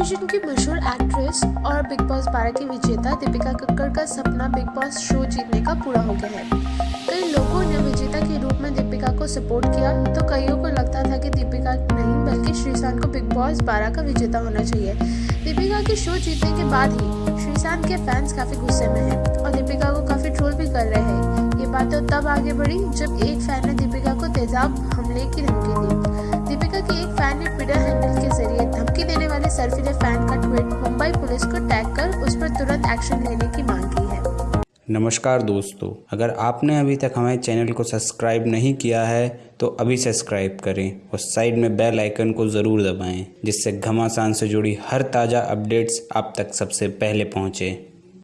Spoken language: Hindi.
टेलीविज़न की मशहूर एक्ट्रेस और बिग बॉस बारह की विजेता दीपिका कक्कड़ का सपना बिग बॉस शो जीतने का पूरा हो गया है। कई लोगों ने विजेता के रूप में दीपिका को सपोर्ट किया तो कईयों को लगता था कि दीपिका नहीं, बल्कि श्रीशांत को बिग बॉस बारह का विजेता होना चाहिए। दीपिका के शो जीतने के बाद ही श्रीशांत के फैंस काफ़ी गुस्से में हैं और दीपिका को काफ़ी ट्रोल भी कर रहे हैं। ये बात तो तब आगे बढ़ी जब एक फ़ैन ने दीपिका को तेजाब हमले की धमकी दी। वाले फ़ैन का ट्वीट मुंबई पुलिस को टैग कर उस पर तुरंत एक्शन लेने की मांग की है। नमस्कार दोस्तों, अगर आपने अभी तक हमारे चैनल को सब्सक्राइब नहीं किया है तो अभी सब्सक्राइब करें और साइड में बेल आइकन को ज़रूर दबाएँ, जिससे घमासान से जुड़ी हर ताज़ा अपडेट्स आप तक सबसे पहले पहुँचें।